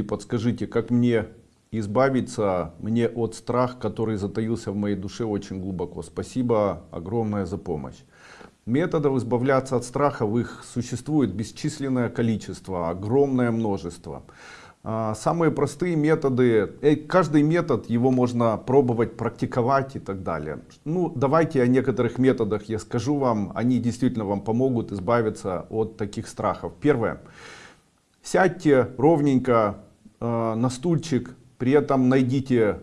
И подскажите, как мне избавиться мне от страха, который затаился в моей душе очень глубоко. Спасибо огромное за помощь. Методов избавляться от страха в их существует бесчисленное количество, огромное множество. А, самые простые методы, э, каждый метод его можно пробовать, практиковать и так далее. Ну, давайте о некоторых методах я скажу вам, они действительно вам помогут избавиться от таких страхов. Первое. Сядьте ровненько э, на стульчик, при этом найдите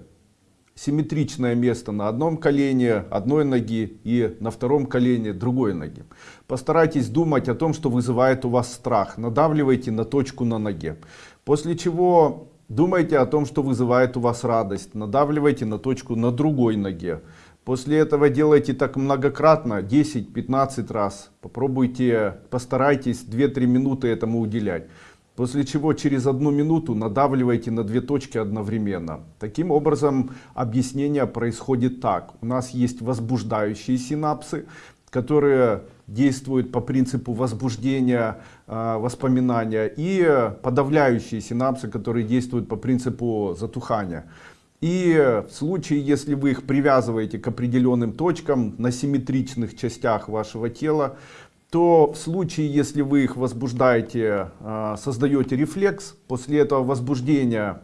симметричное место на одном колене одной ноги и на втором колене другой ноги. Постарайтесь думать о том, что вызывает у вас страх. Надавливайте на точку на ноге. После чего думайте о том, что вызывает у вас радость. Надавливайте на точку на другой ноге. После этого делайте так многократно, 10-15 раз. Попробуйте, постарайтесь 2-3 минуты этому уделять. После чего через одну минуту надавливайте на две точки одновременно. Таким образом объяснение происходит так. У нас есть возбуждающие синапсы, которые действуют по принципу возбуждения э, воспоминания и подавляющие синапсы, которые действуют по принципу затухания. И в случае, если вы их привязываете к определенным точкам на симметричных частях вашего тела, то в случае, если вы их возбуждаете, а, создаете рефлекс, после этого возбуждения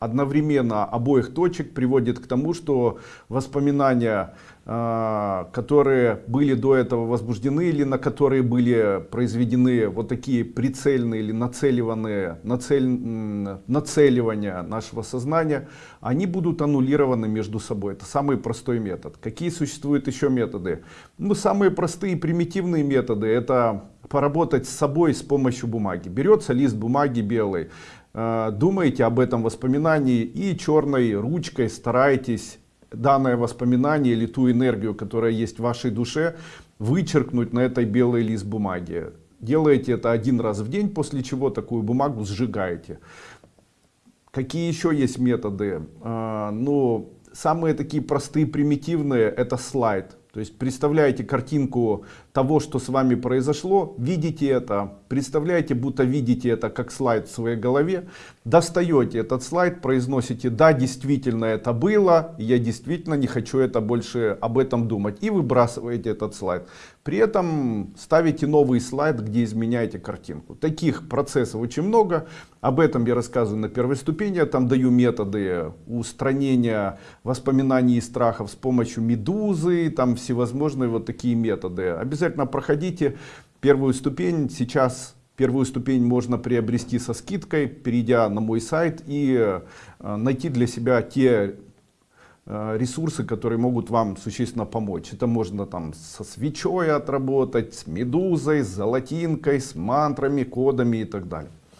одновременно обоих точек приводит к тому, что воспоминания а, которые были до этого возбуждены или на которые были произведены вот такие прицельные или нацеливанные нацель, нацеливания нашего сознания, они будут аннулированы между собой. Это самый простой метод. Какие существуют еще методы? Ну, самые простые примитивные методы это поработать с собой с помощью бумаги. Берется лист бумаги белый, думаете об этом воспоминании и черной ручкой стараетесь данное воспоминание или ту энергию, которая есть в вашей душе, вычеркнуть на этой белый лист бумаги. Делаете это один раз в день, после чего такую бумагу сжигаете. Какие еще есть методы? А, ну, самые такие простые, примитивные, это слайд. То есть представляете картинку того, что с вами произошло, видите это, представляете, будто видите это как слайд в своей голове, достаете этот слайд, произносите, да, действительно это было, я действительно не хочу это больше об этом думать, и выбрасываете этот слайд. При этом ставите новый слайд, где изменяете картинку. Таких процессов очень много, об этом я рассказываю на первой ступени, я там даю методы устранения воспоминаний и страхов с помощью медузы, там всевозможные вот такие методы. Обязательно проходите первую ступень. Сейчас первую ступень можно приобрести со скидкой, перейдя на мой сайт и э, найти для себя те э, ресурсы, которые могут вам существенно помочь. Это можно там со свечой отработать, с медузой, с золотинкой, с мантрами, кодами и так далее.